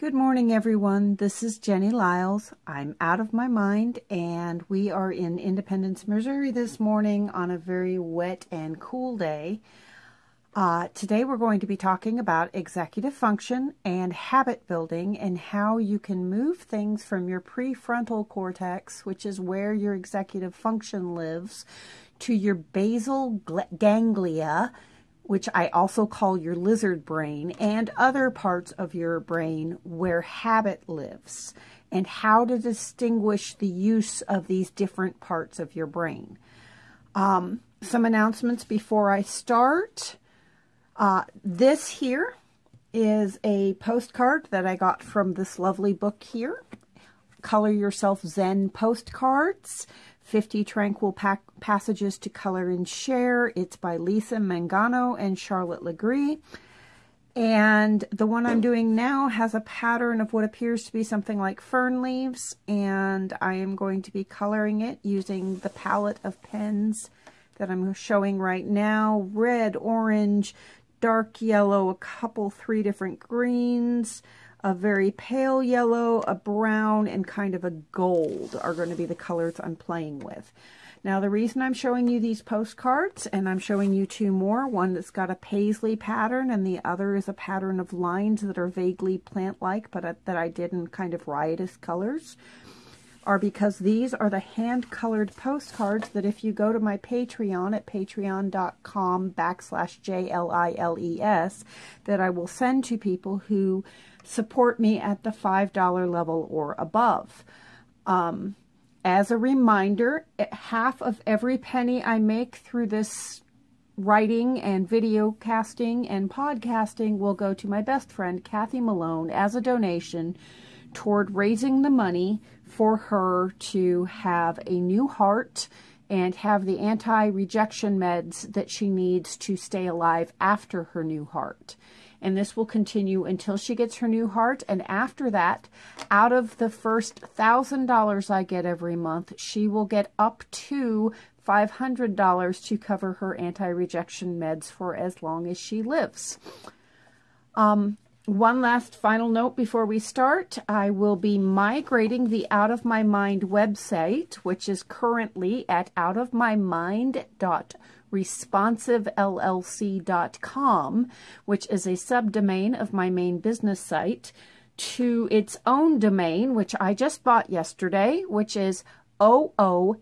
Good morning, everyone. This is Jenny Liles. I'm out of my mind, and we are in Independence, Missouri this morning on a very wet and cool day. Uh, today, we're going to be talking about executive function and habit building and how you can move things from your prefrontal cortex, which is where your executive function lives, to your basal ganglia, which I also call your lizard brain, and other parts of your brain where habit lives, and how to distinguish the use of these different parts of your brain. Um, some announcements before I start. Uh, this here is a postcard that I got from this lovely book here, Color Yourself Zen Postcards. 50 Tranquil pa Passages to Color and Share. It's by Lisa Mangano and Charlotte Legree. And the one I'm doing now has a pattern of what appears to be something like fern leaves. And I am going to be coloring it using the palette of pens that I'm showing right now. Red, orange, dark yellow, a couple, three different greens, a very pale yellow, a brown, and kind of a gold are going to be the colors I'm playing with. Now, the reason I'm showing you these postcards, and I'm showing you two more, one that's got a paisley pattern, and the other is a pattern of lines that are vaguely plant-like, but that I did in kind of riotous colors, are because these are the hand-colored postcards that if you go to my Patreon at patreon.com backslash J-L-I-L-E-S, that I will send to people who support me at the $5 level or above. Um, as a reminder, half of every penny I make through this writing and video casting and podcasting will go to my best friend, Kathy Malone, as a donation toward raising the money for her to have a new heart and have the anti-rejection meds that she needs to stay alive after her new heart and this will continue until she gets her new heart. And after that, out of the first $1,000 I get every month, she will get up to $500 to cover her anti-rejection meds for as long as she lives. Um, one last final note before we start. I will be migrating the Out of My Mind website, which is currently at outofmymind.com responsivellc.com, which is a subdomain of my main business site, to its own domain, which I just bought yesterday, which is oomm.live.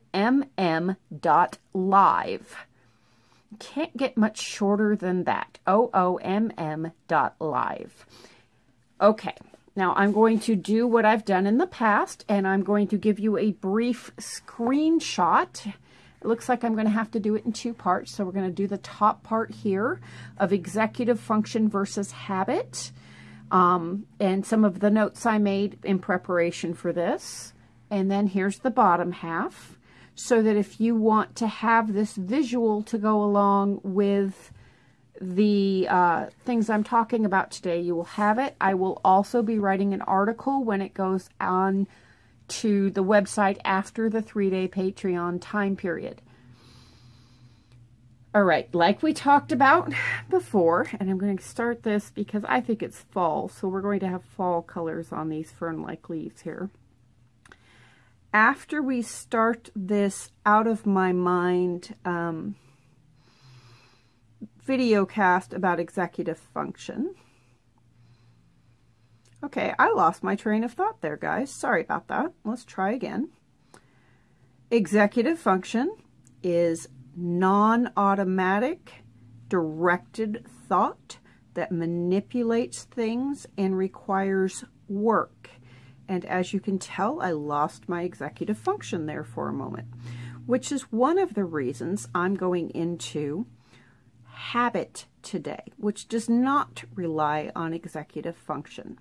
Can't get much shorter than that. oomm.live. Okay, now I'm going to do what I've done in the past, and I'm going to give you a brief screenshot it looks like I'm going to have to do it in two parts. So we're going to do the top part here of executive function versus habit. Um, and some of the notes I made in preparation for this. And then here's the bottom half. So that if you want to have this visual to go along with the uh, things I'm talking about today, you will have it. I will also be writing an article when it goes on to the website after the three-day Patreon time period. All right, like we talked about before, and I'm going to start this because I think it's fall, so we're going to have fall colors on these fern-like leaves here. After we start this out of my mind um, video cast about executive function, Okay, I lost my train of thought there, guys. Sorry about that. Let's try again. Executive function is non-automatic, directed thought that manipulates things and requires work. And as you can tell, I lost my executive function there for a moment, which is one of the reasons I'm going into habit today, which does not rely on executive function.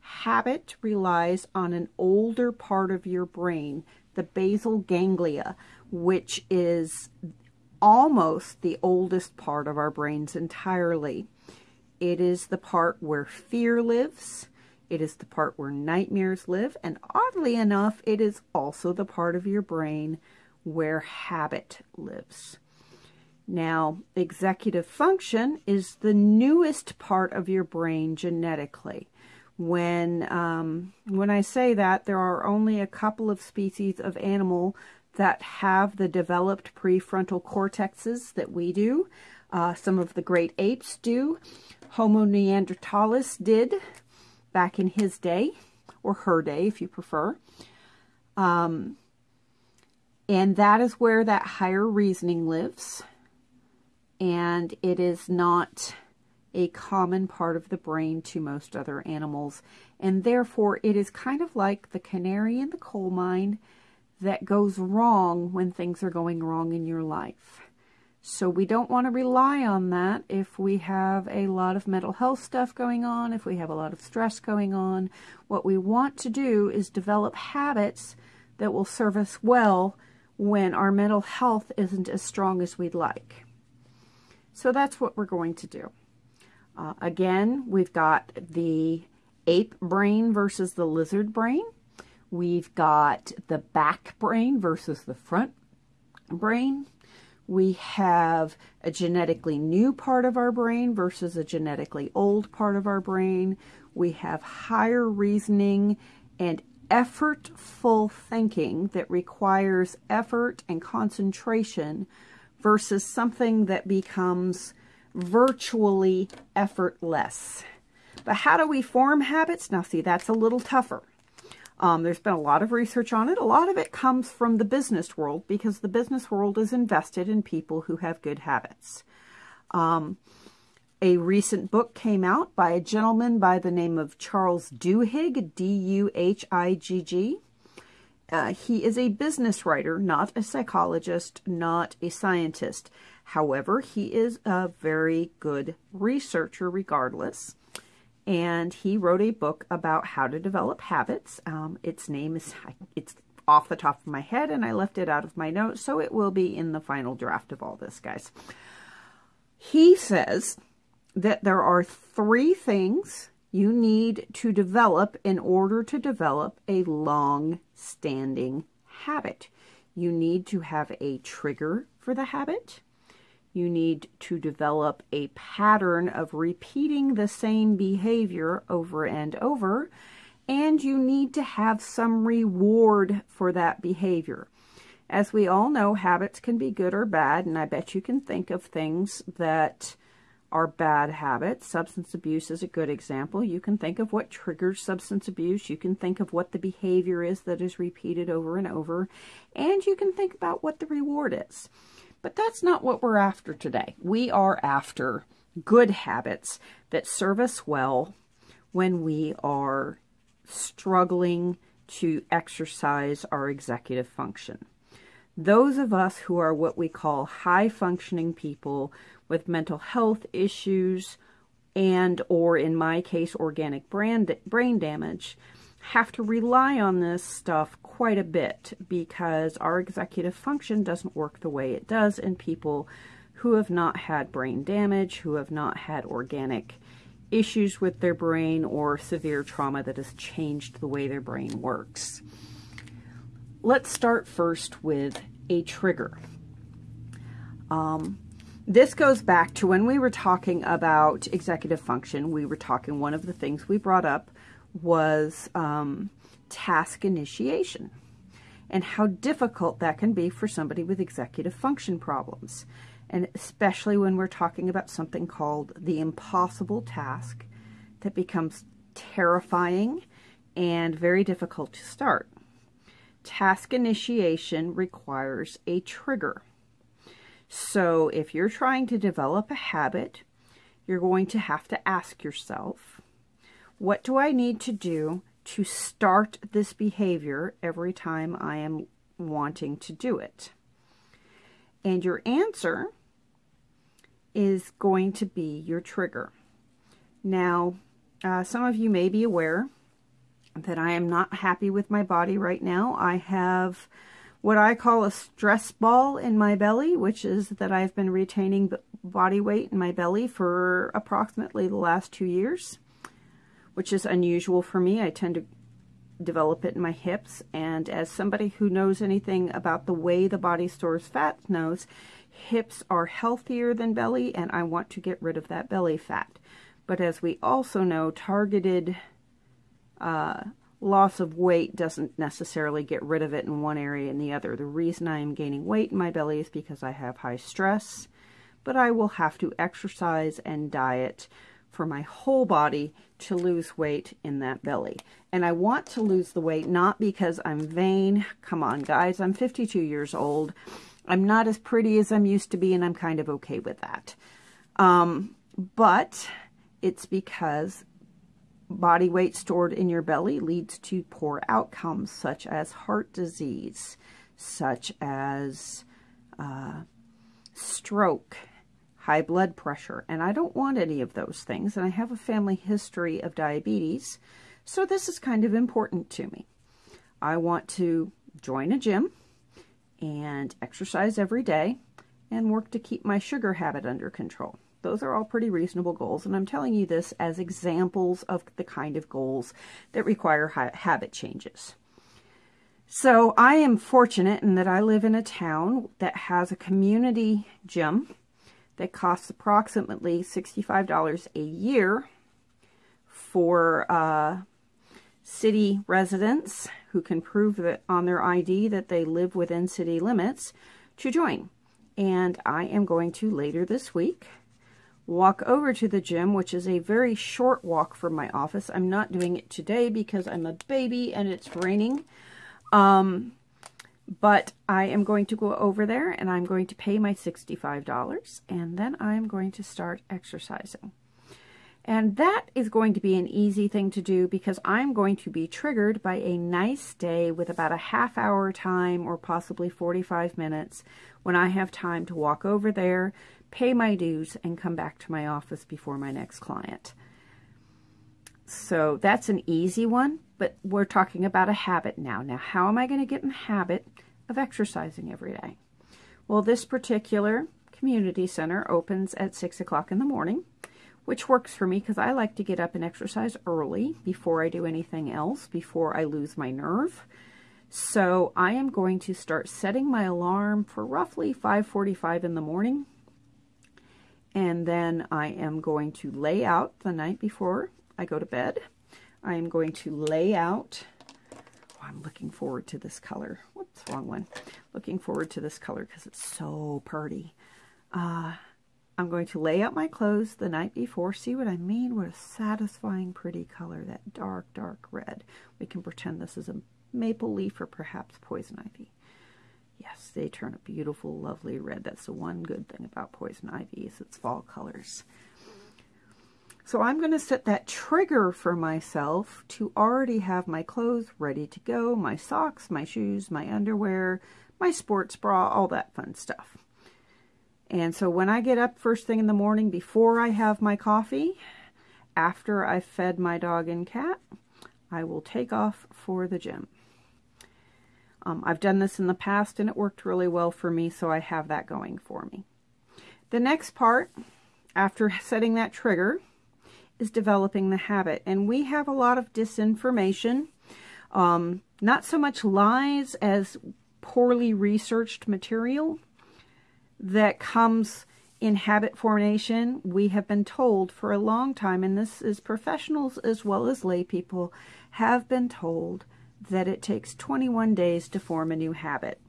Habit relies on an older part of your brain, the basal ganglia, which is almost the oldest part of our brains entirely. It is the part where fear lives. It is the part where nightmares live. And oddly enough, it is also the part of your brain where habit lives. Now, executive function is the newest part of your brain genetically When, um, when I say that, there are only a couple of species of animal that have the developed prefrontal cortexes that we do. Uh, some of the great apes do. Homo neanderthalis did back in his day, or her day if you prefer. Um, and that is where that higher reasoning lives. And it is not a common part of the brain to most other animals. And therefore, it is kind of like the canary in the coal mine that goes wrong when things are going wrong in your life. So we don't want to rely on that if we have a lot of mental health stuff going on, if we have a lot of stress going on. What we want to do is develop habits that will serve us well when our mental health isn't as strong as we'd like. So that's what we're going to do. Uh, again, we've got the ape brain versus the lizard brain. We've got the back brain versus the front brain. We have a genetically new part of our brain versus a genetically old part of our brain. We have higher reasoning and effortful thinking that requires effort and concentration versus something that becomes virtually effortless. But how do we form habits? Now, see, that's a little tougher. Um, there's been a lot of research on it. A lot of it comes from the business world because the business world is invested in people who have good habits. Um, a recent book came out by a gentleman by the name of Charles Duhigg, D-U-H-I-G-G. Uh, he is a business writer, not a psychologist, not a scientist. However, he is a very good researcher regardless. And he wrote a book about how to develop habits. Um, its name is, it's off the top of my head, and I left it out of my notes, so it will be in the final draft of all this, guys. He says that there are three things you need to develop in order to develop a long-standing habit. You need to have a trigger for the habit. You need to develop a pattern of repeating the same behavior over and over. And you need to have some reward for that behavior. As we all know, habits can be good or bad, and I bet you can think of things that are bad habits. Substance abuse is a good example. You can think of what triggers substance abuse. You can think of what the behavior is that is repeated over and over. And you can think about what the reward is. But that's not what we're after today. We are after good habits that serve us well when we are struggling to exercise our executive function. Those of us who are what we call high functioning people with mental health issues and or in my case organic brain, brain damage have to rely on this stuff quite a bit because our executive function doesn't work the way it does in people who have not had brain damage, who have not had organic issues with their brain or severe trauma that has changed the way their brain works. Let's start first with a trigger. Um, this goes back to when we were talking about executive function. We were talking, one of the things we brought up was um, task initiation and how difficult that can be for somebody with executive function problems. And especially when we're talking about something called the impossible task that becomes terrifying and very difficult to start. Task initiation requires a trigger. So if you're trying to develop a habit, you're going to have to ask yourself, what do I need to do to start this behavior every time I am wanting to do it? And your answer is going to be your trigger. Now, uh, some of you may be aware that I am not happy with my body right now. I have what I call a stress ball in my belly, which is that I've been retaining body weight in my belly for approximately the last two years, which is unusual for me. I tend to develop it in my hips, and as somebody who knows anything about the way the body stores fat knows, hips are healthier than belly, and I want to get rid of that belly fat. But as we also know, targeted uh, loss of weight doesn't necessarily get rid of it in one area and the other. The reason I am gaining weight in my belly is because I have high stress, but I will have to exercise and diet for my whole body to lose weight in that belly. And I want to lose the weight not because I'm vain. Come on, guys, I'm 52 years old. I'm not as pretty as I'm used to be, and I'm kind of okay with that. Um, but it's because body weight stored in your belly leads to poor outcomes such as heart disease, such as uh, stroke, high blood pressure. And I don't want any of those things. And I have a family history of diabetes. So this is kind of important to me. I want to join a gym and exercise every day and work to keep my sugar habit under control. Those are all pretty reasonable goals, and I'm telling you this as examples of the kind of goals that require ha habit changes. So I am fortunate in that I live in a town that has a community gym that costs approximately $65 a year for uh, city residents who can prove that on their ID that they live within city limits to join. And I am going to later this week walk over to the gym, which is a very short walk from my office. I'm not doing it today because I'm a baby and it's raining. Um, but I am going to go over there and I'm going to pay my $65 and then I'm going to start exercising. And that is going to be an easy thing to do because I'm going to be triggered by a nice day with about a half hour time or possibly 45 minutes when I have time to walk over there, pay my dues, and come back to my office before my next client. So that's an easy one, but we're talking about a habit now. Now, how am I going to get in the habit of exercising every day? Well, this particular community center opens at 6 o'clock in the morning, which works for me because I like to get up and exercise early before I do anything else, before I lose my nerve. So I am going to start setting my alarm for roughly 5.45 in the morning and then I am going to lay out the night before I go to bed. I am going to lay out, oh, I'm looking forward to this color. Whoops, wrong one. Looking forward to this color because it's so pretty. Uh, I'm going to lay out my clothes the night before. See what I mean? What a satisfying, pretty color, that dark, dark red. We can pretend this is a maple leaf or perhaps poison ivy. Yes, they turn a beautiful, lovely red. That's the one good thing about poison ivy is its fall colors. So I'm going to set that trigger for myself to already have my clothes ready to go, my socks, my shoes, my underwear, my sports bra, all that fun stuff. And so when I get up first thing in the morning before I have my coffee, after I've fed my dog and cat, I will take off for the gym. Um, I've done this in the past and it worked really well for me, so I have that going for me. The next part, after setting that trigger, is developing the habit. And we have a lot of disinformation, um, not so much lies as poorly researched material that comes in habit formation. We have been told for a long time, and this is professionals as well as lay people, have been told that it takes 21 days to form a new habit.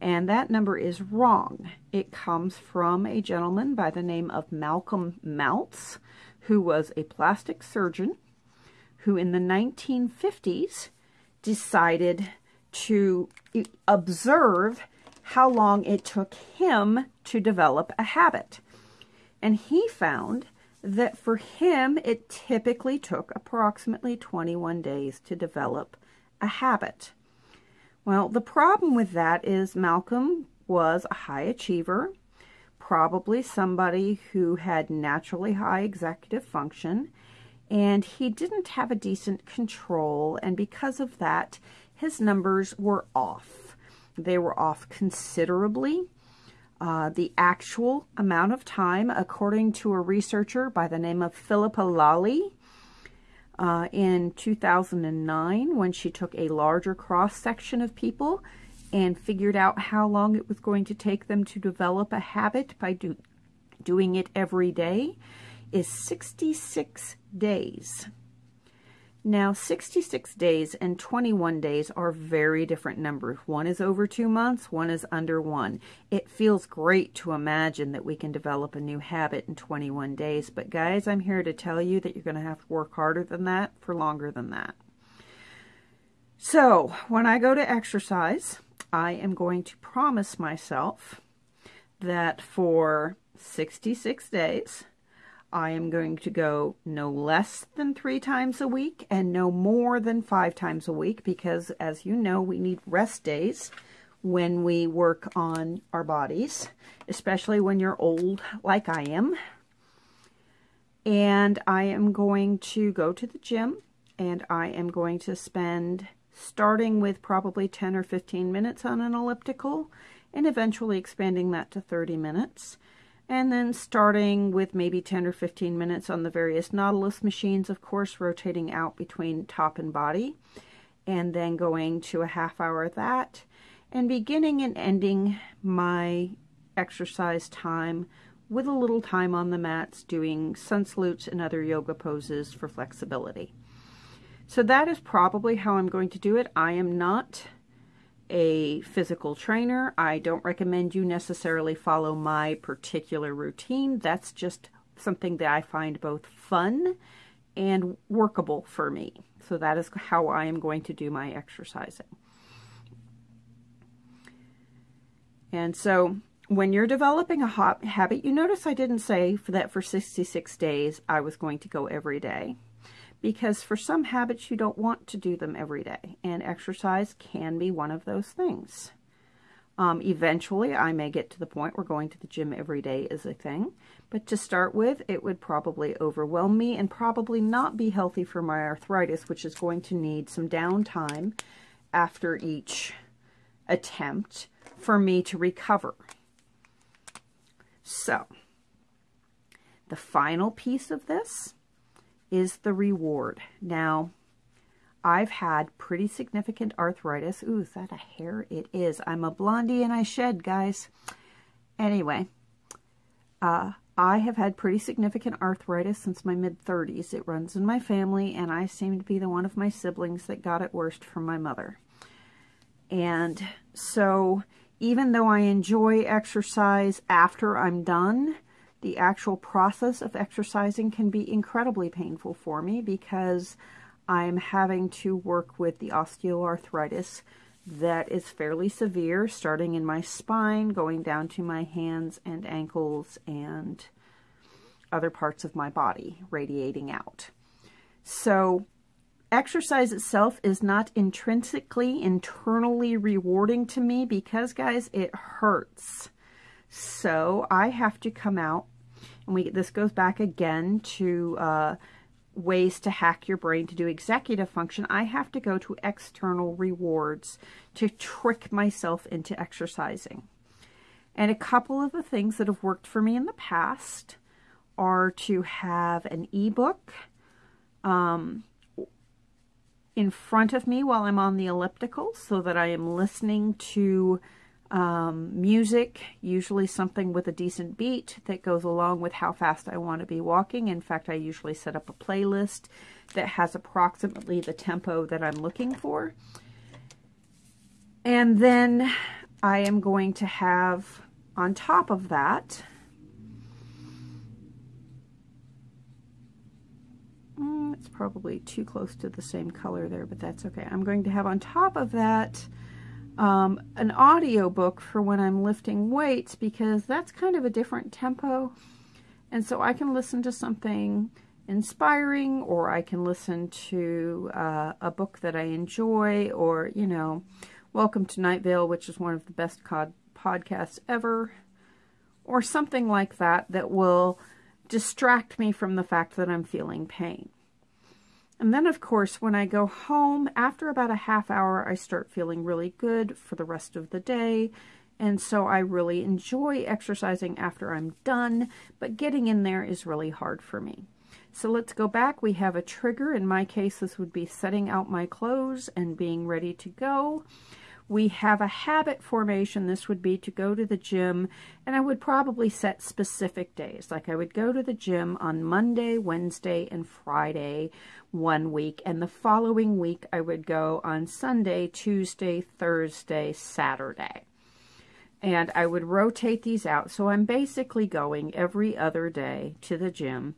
And that number is wrong. It comes from a gentleman by the name of Malcolm Maltz, who was a plastic surgeon who in the 1950s decided to observe how long it took him to develop a habit. And he found that for him, it typically took approximately 21 days to develop a habit. Well, the problem with that is Malcolm was a high achiever, probably somebody who had naturally high executive function, and he didn't have a decent control, and because of that, his numbers were off. They were off considerably. Uh, the actual amount of time, according to a researcher by the name of Philippa Lally, uh, in 2009 when she took a larger cross section of people and figured out how long it was going to take them to develop a habit by do, doing it every day is 66 days. Now, 66 days and 21 days are very different numbers. One is over two months, one is under one. It feels great to imagine that we can develop a new habit in 21 days, but guys, I'm here to tell you that you're going to have to work harder than that for longer than that. So, when I go to exercise, I am going to promise myself that for 66 days, I am going to go no less than three times a week and no more than five times a week because, as you know, we need rest days when we work on our bodies, especially when you're old like I am. And I am going to go to the gym and I am going to spend starting with probably 10 or 15 minutes on an elliptical and eventually expanding that to 30 minutes and then starting with maybe 10 or 15 minutes on the various Nautilus machines, of course, rotating out between top and body, and then going to a half hour of that, and beginning and ending my exercise time with a little time on the mats doing sun salutes and other yoga poses for flexibility. So that is probably how I'm going to do it. I am not a physical trainer. I don't recommend you necessarily follow my particular routine. That's just something that I find both fun and workable for me. So that is how I am going to do my exercising. And so when you're developing a habit, you notice I didn't say for that for 66 days I was going to go every day because for some habits you don't want to do them every day, and exercise can be one of those things. Um, eventually, I may get to the point where going to the gym every day is a thing, but to start with, it would probably overwhelm me and probably not be healthy for my arthritis, which is going to need some downtime after each attempt for me to recover. So, the final piece of this is the reward. Now, I've had pretty significant arthritis. Ooh, is that a hair? It is. I'm a blondie and I shed, guys. Anyway, uh, I have had pretty significant arthritis since my mid-30s. It runs in my family, and I seem to be the one of my siblings that got it worst from my mother. And so, even though I enjoy exercise after I'm done, the actual process of exercising can be incredibly painful for me because I'm having to work with the osteoarthritis that is fairly severe, starting in my spine, going down to my hands and ankles and other parts of my body radiating out. So exercise itself is not intrinsically, internally rewarding to me because, guys, it hurts. So I have to come out, and we this goes back again to uh, ways to hack your brain to do executive function. I have to go to external rewards to trick myself into exercising. And a couple of the things that have worked for me in the past are to have an ebook um, in front of me while I'm on the elliptical so that I am listening to um, music, usually something with a decent beat that goes along with how fast I want to be walking. In fact, I usually set up a playlist that has approximately the tempo that I'm looking for. And then I am going to have on top of that, mm, it's probably too close to the same color there, but that's okay. I'm going to have on top of that um, an audio book for when I'm lifting weights because that's kind of a different tempo. And so I can listen to something inspiring or I can listen to uh, a book that I enjoy or, you know, Welcome to Night Vale, which is one of the best podcasts ever, or something like that that will distract me from the fact that I'm feeling pain. And then, of course, when I go home, after about a half hour, I start feeling really good for the rest of the day. And so I really enjoy exercising after I'm done, but getting in there is really hard for me. So let's go back. We have a trigger. In my case, this would be setting out my clothes and being ready to go. We have a habit formation. This would be to go to the gym, and I would probably set specific days. Like I would go to the gym on Monday, Wednesday, and Friday one week, and the following week I would go on Sunday, Tuesday, Thursday, Saturday. And I would rotate these out. So I'm basically going every other day to the gym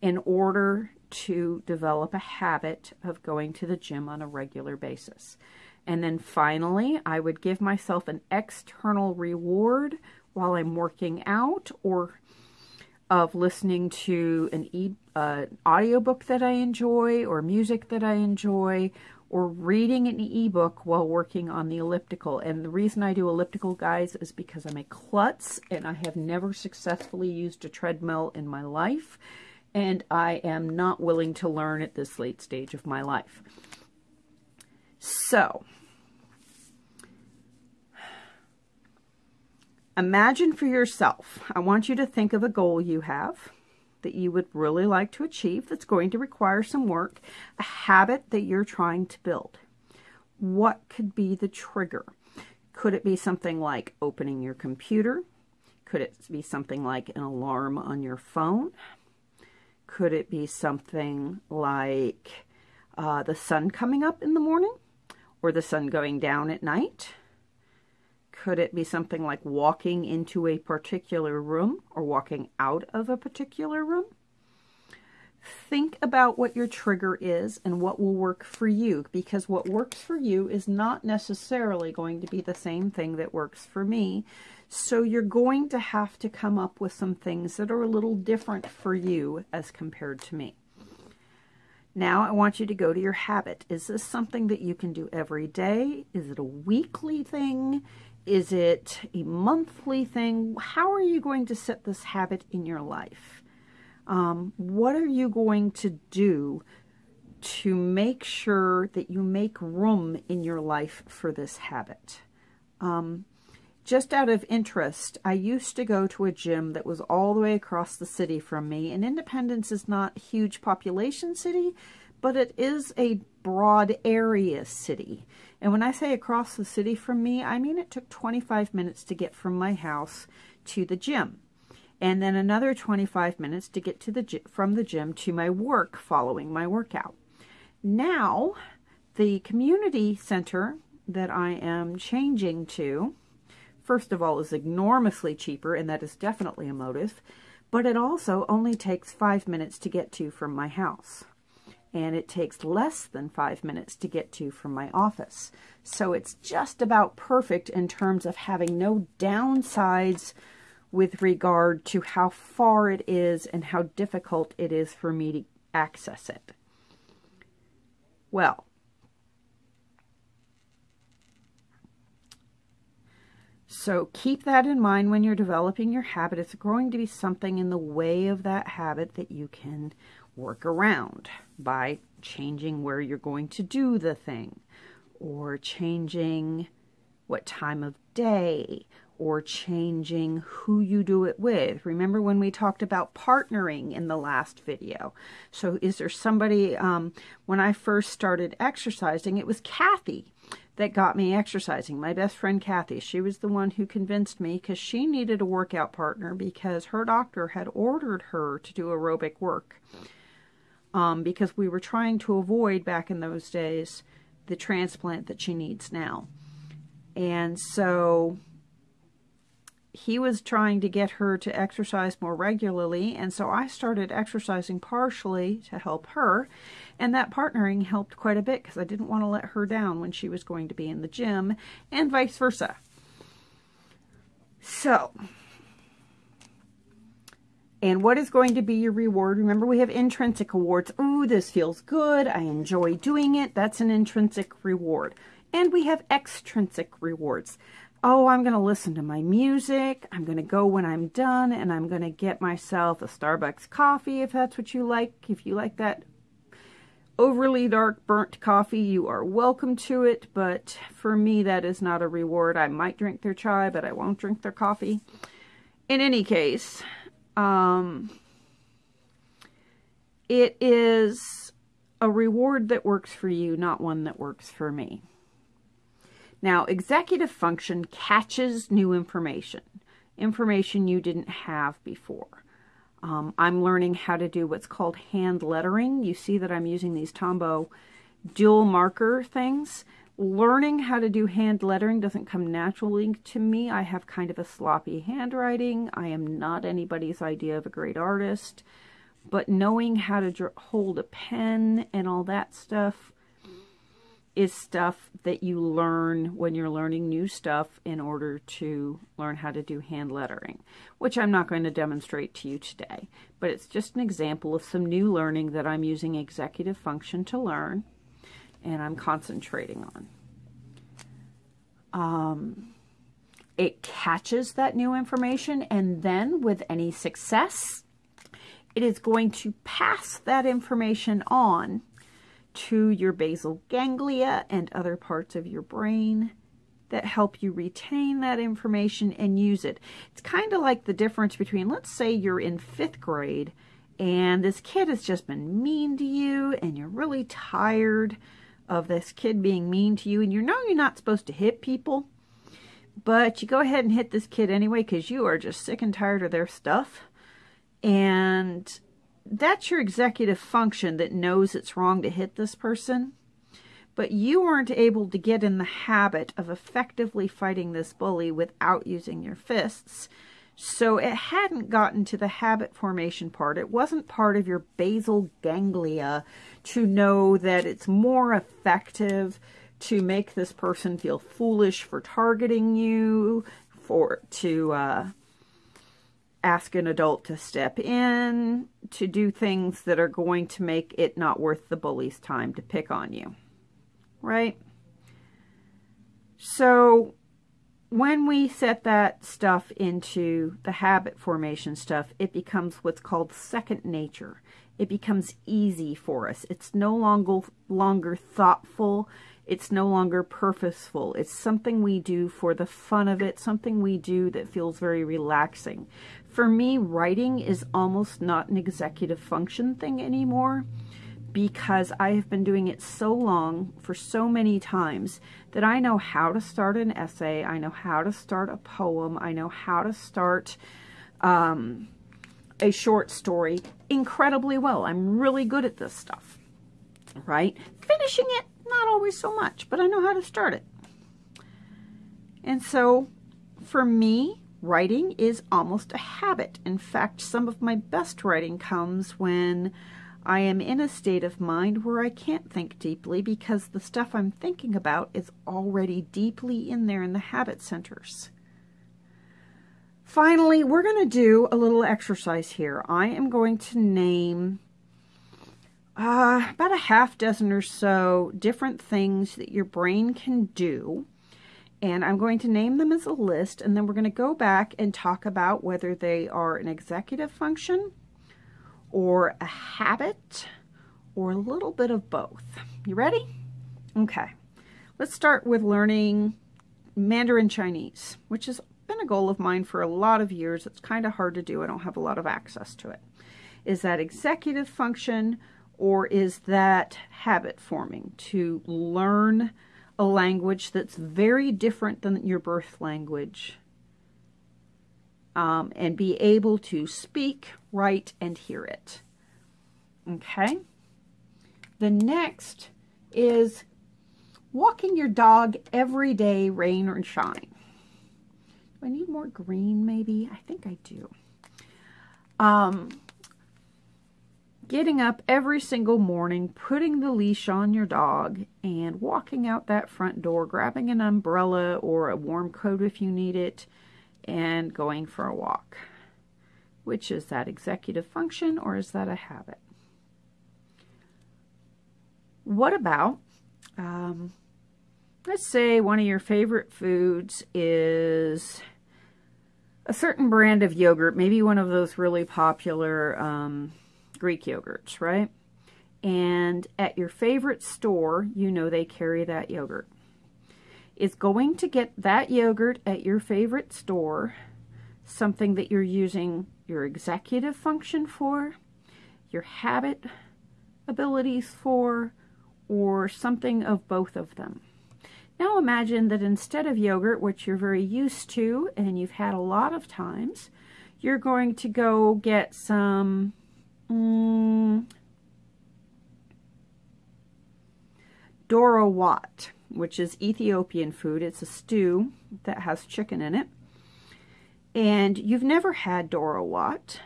in order to develop a habit of going to the gym on a regular basis. And then finally, I would give myself an external reward while I'm working out or of listening to an e uh, audiobook that I enjoy or music that I enjoy or reading an ebook while working on the elliptical. And the reason I do elliptical, guys, is because I'm a klutz and I have never successfully used a treadmill in my life. And I am not willing to learn at this late stage of my life. So, imagine for yourself, I want you to think of a goal you have that you would really like to achieve that's going to require some work, a habit that you're trying to build. What could be the trigger? Could it be something like opening your computer? Could it be something like an alarm on your phone? Could it be something like uh, the sun coming up in the morning? or the sun going down at night? Could it be something like walking into a particular room or walking out of a particular room? Think about what your trigger is and what will work for you because what works for you is not necessarily going to be the same thing that works for me. So you're going to have to come up with some things that are a little different for you as compared to me. Now I want you to go to your habit. Is this something that you can do every day? Is it a weekly thing? Is it a monthly thing? How are you going to set this habit in your life? Um, what are you going to do to make sure that you make room in your life for this habit? Um, just out of interest, I used to go to a gym that was all the way across the city from me. And Independence is not a huge population city, but it is a broad area city. And when I say across the city from me, I mean it took 25 minutes to get from my house to the gym. And then another 25 minutes to get to the from the gym to my work following my workout. Now, the community center that I am changing to first of all, is enormously cheaper, and that is definitely a motive, but it also only takes five minutes to get to from my house. And it takes less than five minutes to get to from my office. So it's just about perfect in terms of having no downsides with regard to how far it is and how difficult it is for me to access it. Well, So keep that in mind when you're developing your habit. It's going to be something in the way of that habit that you can work around by changing where you're going to do the thing or changing what time of day or changing who you do it with. Remember when we talked about partnering in the last video? So is there somebody, um, when I first started exercising, it was Kathy that got me exercising. My best friend Kathy, she was the one who convinced me because she needed a workout partner because her doctor had ordered her to do aerobic work. Um, because we were trying to avoid back in those days the transplant that she needs now. And so he was trying to get her to exercise more regularly, and so I started exercising partially to help her. And that partnering helped quite a bit because I didn't want to let her down when she was going to be in the gym, and vice versa. So, and what is going to be your reward? Remember, we have intrinsic awards. Ooh, this feels good. I enjoy doing it. That's an intrinsic reward. And we have extrinsic rewards oh, I'm going to listen to my music. I'm going to go when I'm done and I'm going to get myself a Starbucks coffee if that's what you like. If you like that overly dark burnt coffee, you are welcome to it. But for me, that is not a reward. I might drink their chai, but I won't drink their coffee. In any case, um, it is a reward that works for you, not one that works for me. Now, executive function catches new information, information you didn't have before. Um, I'm learning how to do what's called hand lettering. You see that I'm using these Tombow dual marker things. Learning how to do hand lettering doesn't come naturally to me. I have kind of a sloppy handwriting. I am not anybody's idea of a great artist. But knowing how to hold a pen and all that stuff is stuff that you learn when you're learning new stuff in order to learn how to do hand lettering, which I'm not going to demonstrate to you today. But it's just an example of some new learning that I'm using executive function to learn and I'm concentrating on. Um, it catches that new information and then with any success, it is going to pass that information on to your basal ganglia and other parts of your brain that help you retain that information and use it. It's kind of like the difference between, let's say you're in fifth grade and this kid has just been mean to you and you're really tired of this kid being mean to you and you know you're not supposed to hit people, but you go ahead and hit this kid anyway because you are just sick and tired of their stuff. And that's your executive function that knows it's wrong to hit this person. But you weren't able to get in the habit of effectively fighting this bully without using your fists. So it hadn't gotten to the habit formation part. It wasn't part of your basal ganglia to know that it's more effective to make this person feel foolish for targeting you, for to uh, ask an adult to step in, to do things that are going to make it not worth the bully's time to pick on you. Right? So when we set that stuff into the habit formation stuff, it becomes what's called second nature. It becomes easy for us. It's no longer longer thoughtful. It's no longer purposeful. It's something we do for the fun of it, something we do that feels very relaxing. For me, writing is almost not an executive function thing anymore because I have been doing it so long for so many times that I know how to start an essay, I know how to start a poem, I know how to start um, a short story incredibly well. I'm really good at this stuff, right? Finishing it, not always so much, but I know how to start it. And so for me, writing is almost a habit. In fact, some of my best writing comes when I am in a state of mind where I can't think deeply because the stuff I'm thinking about is already deeply in there in the habit centers. Finally, we're going to do a little exercise here. I am going to name uh, about a half dozen or so different things that your brain can do and I'm going to name them as a list, and then we're going to go back and talk about whether they are an executive function or a habit or a little bit of both. You ready? Okay. Let's start with learning Mandarin Chinese, which has been a goal of mine for a lot of years. It's kind of hard to do. I don't have a lot of access to it. Is that executive function or is that habit forming to learn a language that's very different than your birth language um, and be able to speak, write, and hear it. Okay? The next is walking your dog every day, rain or shine. Do I need more green, maybe? I think I do. Um, getting up every single morning, putting the leash on your dog, and walking out that front door, grabbing an umbrella or a warm coat if you need it, and going for a walk. Which is that executive function or is that a habit? What about, um, let's say one of your favorite foods is a certain brand of yogurt, maybe one of those really popular um, Greek yogurts, right? And at your favorite store, you know they carry that yogurt. Is going to get that yogurt at your favorite store something that you're using your executive function for, your habit abilities for, or something of both of them? Now imagine that instead of yogurt, which you're very used to and you've had a lot of times, you're going to go get some mm, Doro Wat, which is Ethiopian food. It's a stew that has chicken in it. And you've never had Doro Wat,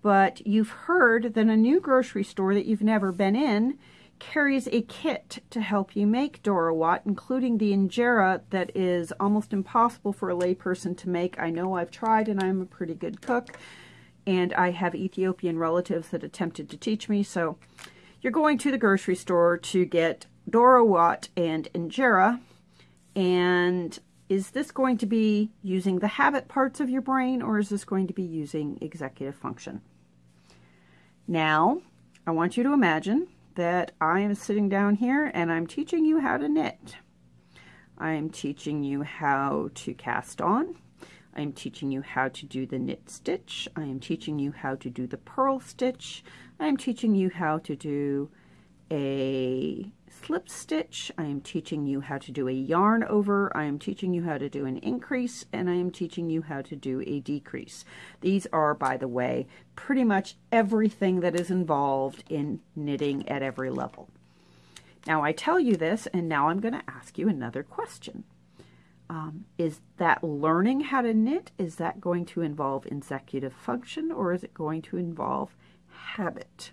but you've heard that a new grocery store that you've never been in carries a kit to help you make Doro Wat, including the injera that is almost impossible for a layperson to make. I know I've tried and I'm a pretty good cook, and I have Ethiopian relatives that attempted to teach me, so you're going to the grocery store to get Doro Wat and injera, and is this going to be using the habit parts of your brain, or is this going to be using executive function? Now, I want you to imagine that I am sitting down here and I'm teaching you how to knit. I am teaching you how to cast on. I am teaching you how to do the knit stitch. I am teaching you how to do the purl stitch. I am teaching you how to do a slip stitch. I am teaching you how to do a yarn over. I am teaching you how to do an increase and I am teaching you how to do a decrease. These are, by the way, pretty much everything that is involved in knitting at every level. Now I tell you this and now I'm going to ask you another question. Um, is that learning how to knit, is that going to involve executive function or is it going to involve habit?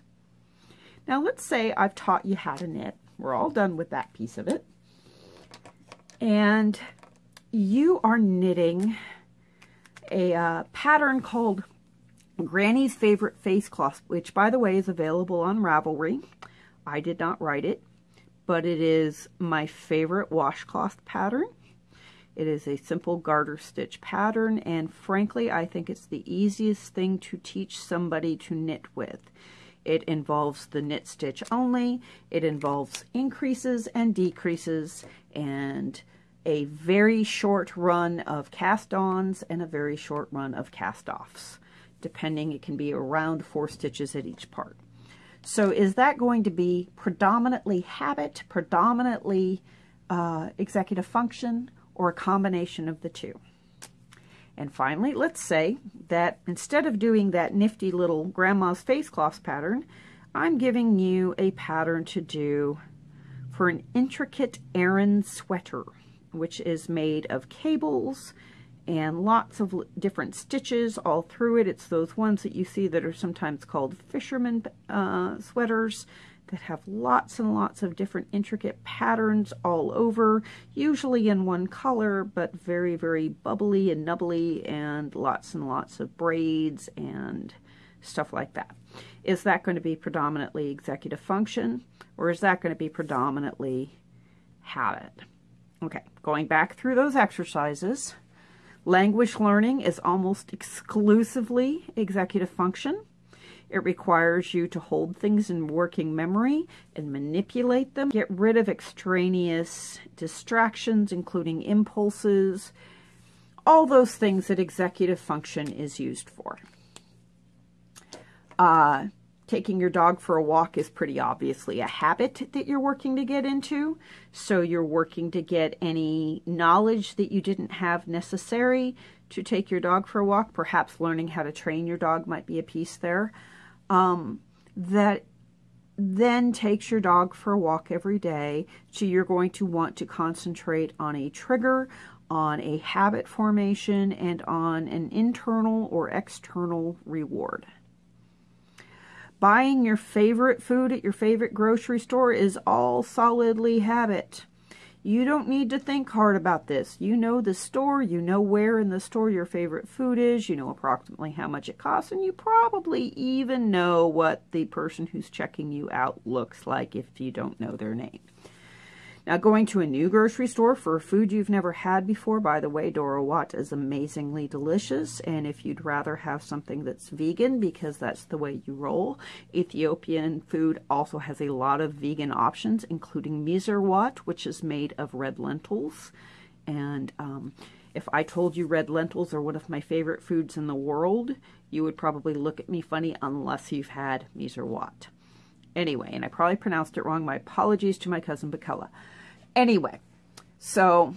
Now let's say I've taught you how to knit we're all done with that piece of it. And you are knitting a uh, pattern called Granny's Favorite Face Cloth, which, by the way, is available on Ravelry. I did not write it, but it is my favorite washcloth pattern. It is a simple garter stitch pattern, and frankly, I think it's the easiest thing to teach somebody to knit with. It involves the knit stitch only. It involves increases and decreases and a very short run of cast-ons and a very short run of cast-offs. Depending, it can be around four stitches at each part. So is that going to be predominantly habit, predominantly uh, executive function, or a combination of the two? And finally, let's say that instead of doing that nifty little grandma's face cloth pattern, I'm giving you a pattern to do for an intricate Aran sweater, which is made of cables and lots of different stitches all through it. It's those ones that you see that are sometimes called fisherman uh, sweaters that have lots and lots of different intricate patterns all over, usually in one color, but very, very bubbly and nubbly and lots and lots of braids and stuff like that. Is that going to be predominantly executive function or is that going to be predominantly habit? Okay, going back through those exercises, language learning is almost exclusively executive function. It requires you to hold things in working memory and manipulate them. Get rid of extraneous distractions, including impulses, all those things that executive function is used for. Uh, taking your dog for a walk is pretty obviously a habit that you're working to get into. So you're working to get any knowledge that you didn't have necessary to take your dog for a walk. Perhaps learning how to train your dog might be a piece there um, that then takes your dog for a walk every day. So you're going to want to concentrate on a trigger, on a habit formation, and on an internal or external reward. Buying your favorite food at your favorite grocery store is all solidly habit. You don't need to think hard about this. You know the store, you know where in the store your favorite food is, you know approximately how much it costs, and you probably even know what the person who's checking you out looks like if you don't know their name. Now, going to a new grocery store for food you've never had before, by the way, Doro Wat is amazingly delicious. And if you'd rather have something that's vegan, because that's the way you roll, Ethiopian food also has a lot of vegan options, including Misirwat, which is made of red lentils. And um, if I told you red lentils are one of my favorite foods in the world, you would probably look at me funny unless you've had Misirwat. Anyway, and I probably pronounced it wrong. My apologies to my cousin Bakella. Anyway, So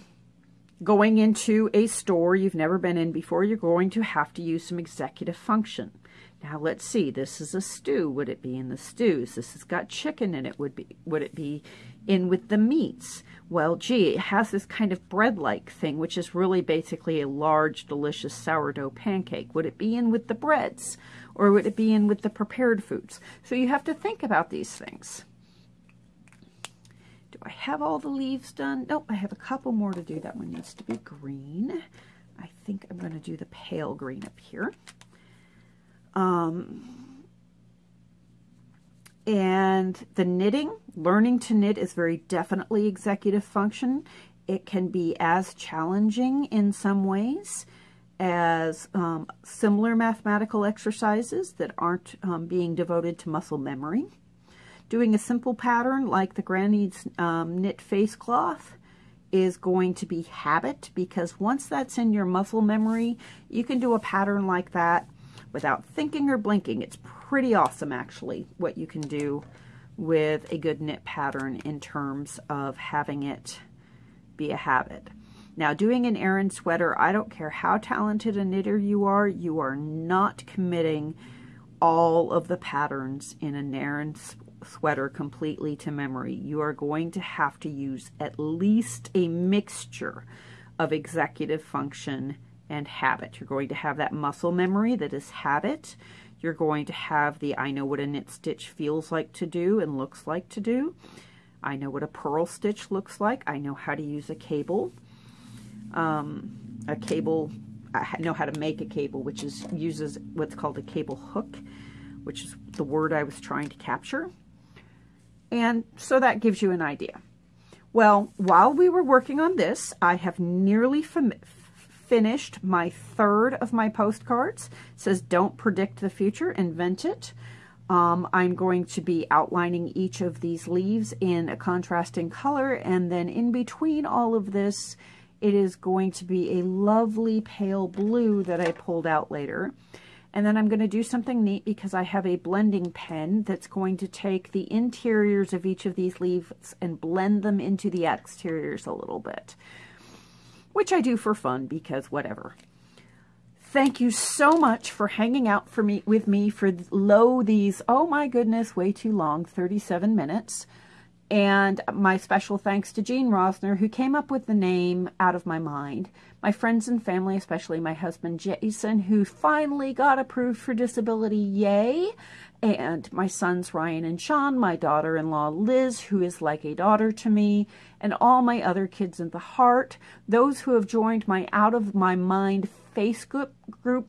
going into a store you've never been in before, you're going to have to use some executive function. Now let's see, this is a stew. Would it be in the stews? This has got chicken in it. Would be would it be in with the meats? Well, gee, it has this kind of bread-like thing, which is really basically a large, delicious sourdough pancake. Would it be in with the breads? Or would it be in with the prepared foods? So you have to think about these things. I have all the leaves done? Nope, I have a couple more to do. That one needs to be green. I think I'm going to do the pale green up here. Um, and the knitting, learning to knit is very definitely executive function. It can be as challenging in some ways as um, similar mathematical exercises that aren't um, being devoted to muscle memory. Doing a simple pattern like the Granny's um, knit face cloth is going to be habit because once that's in your muscle memory, you can do a pattern like that without thinking or blinking. It's pretty awesome, actually, what you can do with a good knit pattern in terms of having it be a habit. Now, doing an Aran sweater, I don't care how talented a knitter you are, you are not committing all of the patterns in an Aran sweater completely to memory. You are going to have to use at least a mixture of executive function and habit. You're going to have that muscle memory that is habit. You're going to have the I know what a knit stitch feels like to do and looks like to do. I know what a purl stitch looks like. I know how to use a cable. Um, a cable, I know how to make a cable, which is uses what's called a cable hook, which is the word I was trying to capture. And so that gives you an idea. Well, while we were working on this, I have nearly finished my third of my postcards. It says, don't predict the future, invent it. Um, I'm going to be outlining each of these leaves in a contrasting color, and then in between all of this, it is going to be a lovely pale blue that I pulled out later. And then I'm going to do something neat because I have a blending pen that's going to take the interiors of each of these leaves and blend them into the exteriors a little bit, which I do for fun because whatever. Thank you so much for hanging out for me with me for lo these, oh my goodness, way too long, 37 minutes. And my special thanks to Jean Rosner, who came up with the name Out of My Mind. My friends and family, especially my husband Jason, who finally got approved for disability, yay! And my sons Ryan and Sean, my daughter in law Liz, who is like a daughter to me, and all my other kids in the heart, those who have joined my Out of My Mind Facebook group,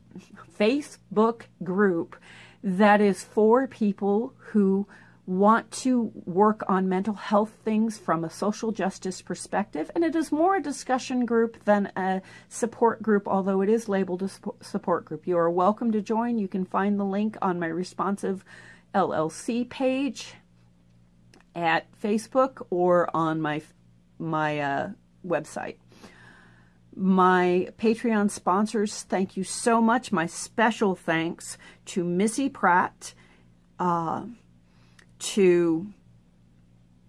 Facebook group that is for people who want to work on mental health things from a social justice perspective. And it is more a discussion group than a support group, although it is labeled a support group. You are welcome to join. You can find the link on my responsive LLC page at Facebook or on my my uh, website. My Patreon sponsors, thank you so much. My special thanks to Missy Pratt, uh, to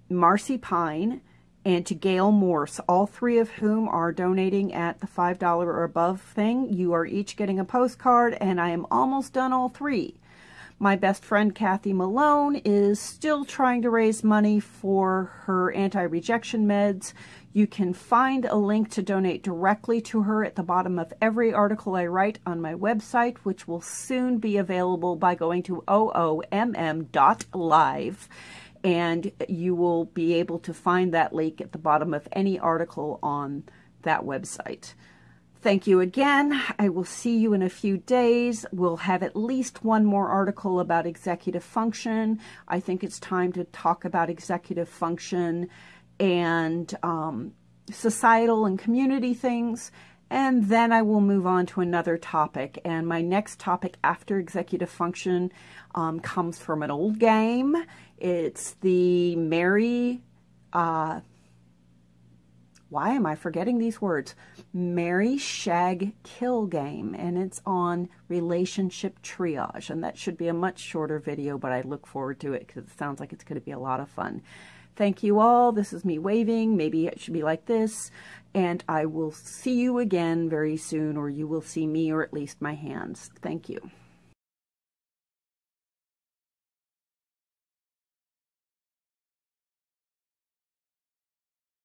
Marcy Pine, and to Gail Morse, all three of whom are donating at the $5 or above thing. You are each getting a postcard, and I am almost done all three. My best friend Kathy Malone is still trying to raise money for her anti-rejection meds. You can find a link to donate directly to her at the bottom of every article I write on my website, which will soon be available by going to oomm.live. And you will be able to find that link at the bottom of any article on that website. Thank you again. I will see you in a few days. We'll have at least one more article about executive function. I think it's time to talk about executive function and um, societal and community things. And then I will move on to another topic. And my next topic after executive function um, comes from an old game. It's the Marry, uh, why am I forgetting these words? Marry Shag Kill game. And it's on relationship triage. And that should be a much shorter video, but I look forward to it because it sounds like it's going to be a lot of fun. thank you all. This is me waving. Maybe it should be like this. And I will see you again very soon, or you will see me, or at least my hands. Thank you.